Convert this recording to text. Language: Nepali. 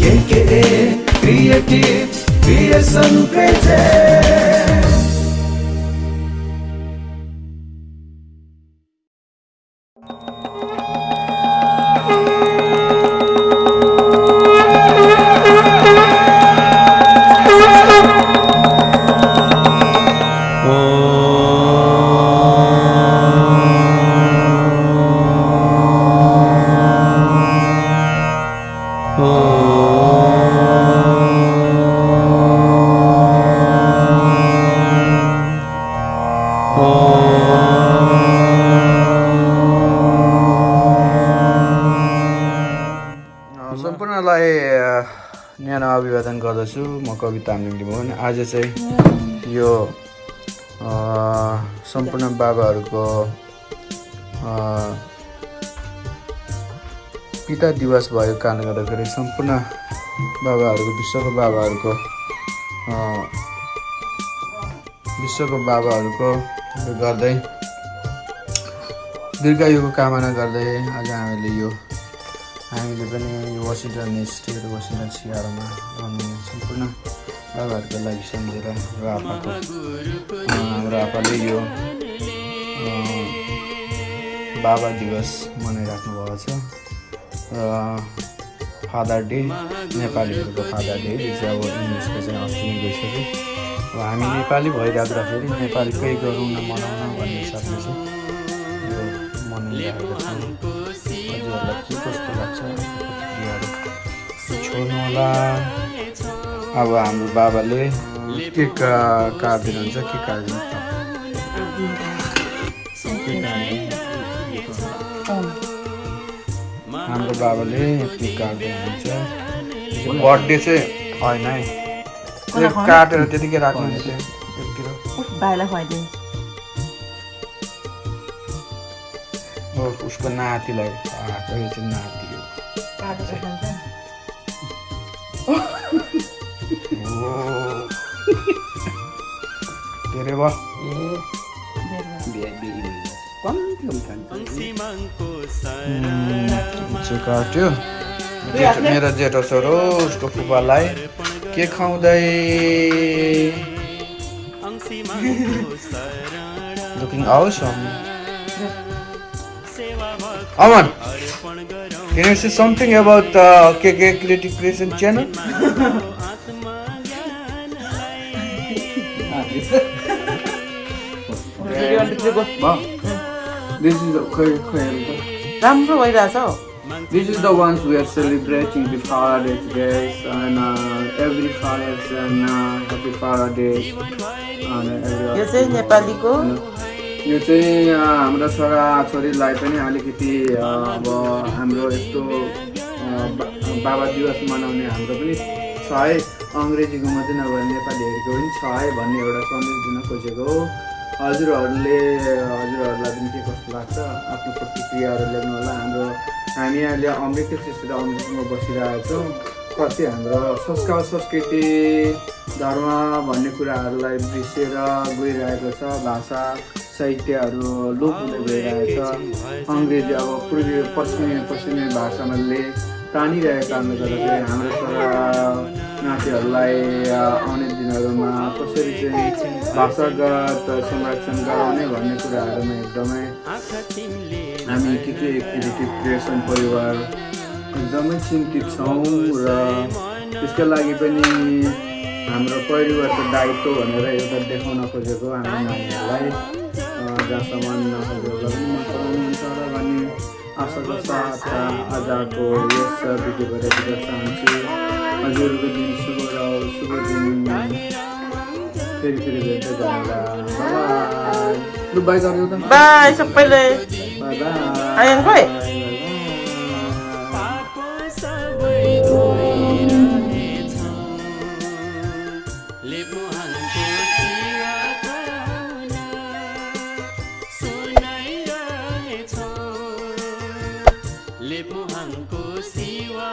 KKA Creative Creation Presents न्यानो अभिवादन गर्दछु। म कवि तामाङ लिम्बुन आज चाहिँ यो सम्पूर्ण बाबाहरूको पिता दिवस भएको कारणले गर्दाखेरि सम्पूर्ण बाबाहरूको विश्वको बाबाहरूको विश्वको बाबाहरूको गर्दै दीर्घायुको कामना गर्दै आज हामीले यो हामीले पनि यो वासिङटन स्टेट वासिङटन सिआरमा आउने सम्पूर्ण बाबाहरूको लागि सम्झेर र आपाको हाम्रो आपाले यो बाबा दिवस मनाइराख्नु भएको छ। र फादर डे नेपालीहरूको फादर डे यो चाहिँ अब इङ्ग्लिसको चाहिँ अस्ति नै गइसक्यो। अब हामी नेपाली भइराख्दाखेरि नेपालीकै गरौँ न मनाउन भन्ने हिसाबले चाहिँ यो मनाइरहेको छौँ। हजुरहरूलाई के होला अब हाम्रो बाबाले केक काटिदिनुहुन्छ के काटिदिनु के? हाम्रो बाबाले केक काटिदिनुहुन्छ बर्थडे चाहिँ होइन है। त्यो काटेर त्यतिकै राख्नु नि त्यो एकतिर भाइलाई खुवाइदिउँ। हो, उसको नातिलाई चाहिँ नाति हो। अरे भयो काट्यो मेरो जेठो छोरो उसको फुपालाई के खुवाउँदै लुकिङ आउस अमन Can you say something about uh, KK Creative Creation channel? राम्रो भइरहेछ This is the ones we are celebrating the Father Day today, and uh, every Father's and uh, Happy Father Day. And every यो चाहिँ नेपालीको यो चाहिँ हाम्रा छोरा छोरीलाई पनि अलिकति अब हाम्रो यस्तो बाबा दिवस मनाउने हाम्रो पनि छ है अङ्ग्रेजीको मात्रै नभएर नेपालीहरूको पनि छ है भन्ने एउटा सन्देश दिन खोजेको हो। हजुरहरूले हजुरहरूलाई पनि के कस्तो लाग्छ? आफ्नो प्रतिक्रियाहरू लेख्नु होला। हाम्रो हामी अहिले अमृत शिशु अमृतमा बसिरहेको छौँ। कति हाम्रो संस्कार संस्कृति धर्म भन्ने कुराहरूलाई बिर्सेर गइरहेको छ। भाषा साहित्यहरू लोप हुँदै गइरहेको छ। अङ्ग्रेजी अब पूर्वी पश्चिमी पश्चिमी भाषाले तानिरहेको कारणले गर्दाखेरि हाम्रो अ, आउने दिनहरूमा कसरी चाहिँ भाषागत संरक्षण गराउने भन्ने कुराहरूमा एकदमै हामी के के क्रिएटिभ क्रिएसन परिवार एकदमै चिन्तित छौँ र त्यसको लागि पनि हाम्रो परिवारको दायित्व भनेर एउटा देखाउन खोजेको हाम्रो नानीहरूलाई। जहाँसम्म पनि मन पराउनुहुन्छ र भन्ने आशाको साथ आजको यस भिडियोबाट दिन चाहन्छु हजुरहरूको दिन शुभ रहोस् शुभ दिन। फेरि फेरि भेट्दै बाई लु बाई गरिदिउ त बाई सबैले। बाई बाई आयन खोइ। लेपुहाङको सिवा